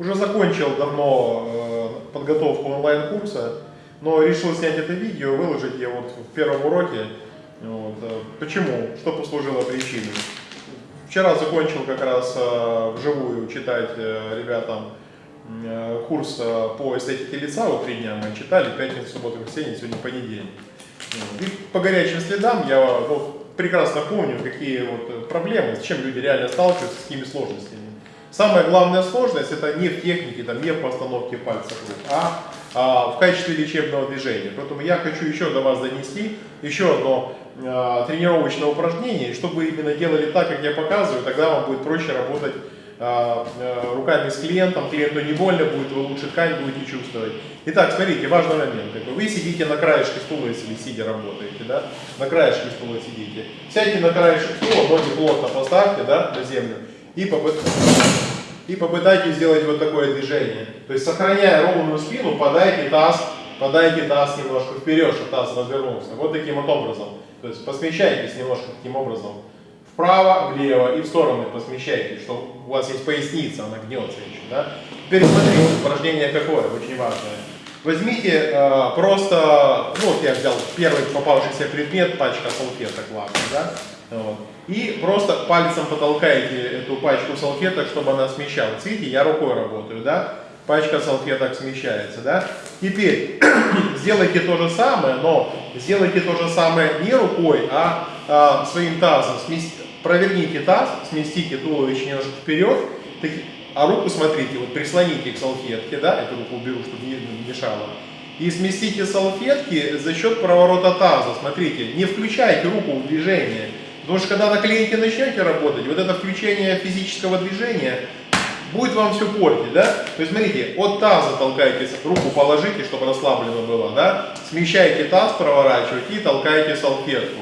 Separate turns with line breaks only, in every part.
Уже закончил давно э, подготовку онлайн-курса, но решил снять это видео, выложить его вот в первом уроке. Вот. Э, почему? Что послужило причиной? Вчера закончил как раз э, вживую читать ребятам курс по эстетике лица, вот три дня мы читали, пятницу, субботу, воскресенье, сегодня понедельник. И по горячим следам я ну, прекрасно помню, какие вот проблемы, с чем люди реально сталкиваются, с какими сложностями. Самая главная сложность это не в технике, там, не в постановке пальцев рук, а, а в качестве лечебного движения. Поэтому я хочу еще до вас донести еще одно а, тренировочное упражнение, чтобы вы именно делали так, как я показываю, тогда вам будет проще работать а, а, руками с клиентом, клиенту не больно будет, вы лучше ткань будете чувствовать. Итак, смотрите, важный момент. Вы сидите на краешке стула, если сидя работаете, да? На краешке стула сидите. Сядьте на краешек стула, ноги плотно поставьте, да, на землю и, попыт... и попытайтесь сделать вот такое движение. То есть, сохраняя ровную спину, подайте таз, подайте таз немножко вперед, чтобы таз развернулся. Вот таким вот образом. То есть, посмещайтесь немножко таким образом. Вправо, влево и в стороны посмещайтесь, что у вас есть поясница, она гнется еще. Да? Теперь смотрите, упражнение какое, очень важное. Возьмите э, просто, ну вот я взял первый попавшийся предмет, пачка салфеток лаком, да? Вот. И просто пальцем потолкаете эту пачку салфеток, чтобы она смещалась. Видите, я рукой работаю, да? Пачка салфеток смещается, да? Теперь сделайте то же самое, но сделайте то же самое не рукой, а, а своим тазом. Смести, проверните таз, сместите туловище немножко вперед, а руку, смотрите, вот прислоните к салфетке, да, эту руку уберу, чтобы не мешало. И сместите салфетки за счет проворота таза. Смотрите, не включайте руку в движение. Потому что когда на клиенте начнете работать, вот это включение физического движения будет вам все портить, да? То есть, смотрите, от таза толкаете, руку положите, чтобы расслаблено было, да? Смещаете таз, проворачиваете и толкаете салфетку.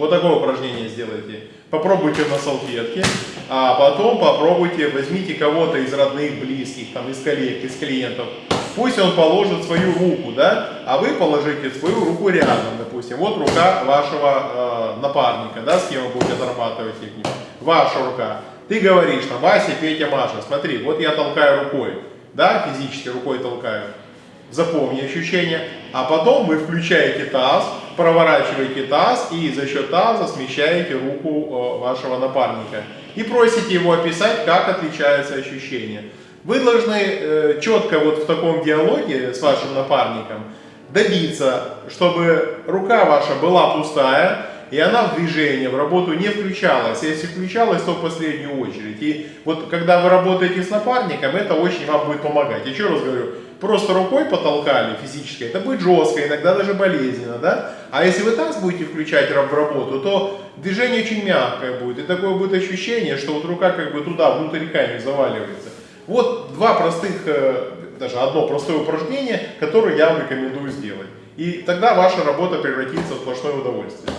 Вот такое упражнение сделайте. Попробуйте на салфетке, а потом попробуйте, возьмите кого-то из родных, близких, там, из коллег, из клиентов, Пусть он положит свою руку, да, а вы положите свою руку рядом, допустим. Вот рука вашего э, напарника, да, с кем вы будете зарабатывать технику. Ваша рука. Ты говоришь, там, Вася, Петя, Маша, смотри, вот я толкаю рукой, да, физически рукой толкаю. Запомни ощущение. А потом вы включаете таз, проворачиваете таз и за счет таза смещаете руку э, вашего напарника. И просите его описать, как отличается ощущение. Вы должны э, четко вот в таком диалоге с вашим напарником добиться, чтобы рука ваша была пустая, и она в движение, в работу не включалась. Если включалась, то в последнюю очередь. И вот когда вы работаете с напарником, это очень вам будет помогать. Еще раз говорю, просто рукой потолкали физически, это будет жестко, иногда даже болезненно, да? А если вы таз будете включать в работу, то движение очень мягкое будет. И такое будет ощущение, что вот рука как бы туда, внутрь не заваливается. Вот два простых, э, даже одно простое упражнение, которое я вам рекомендую сделать. И тогда ваша работа превратится в сплошное удовольствие.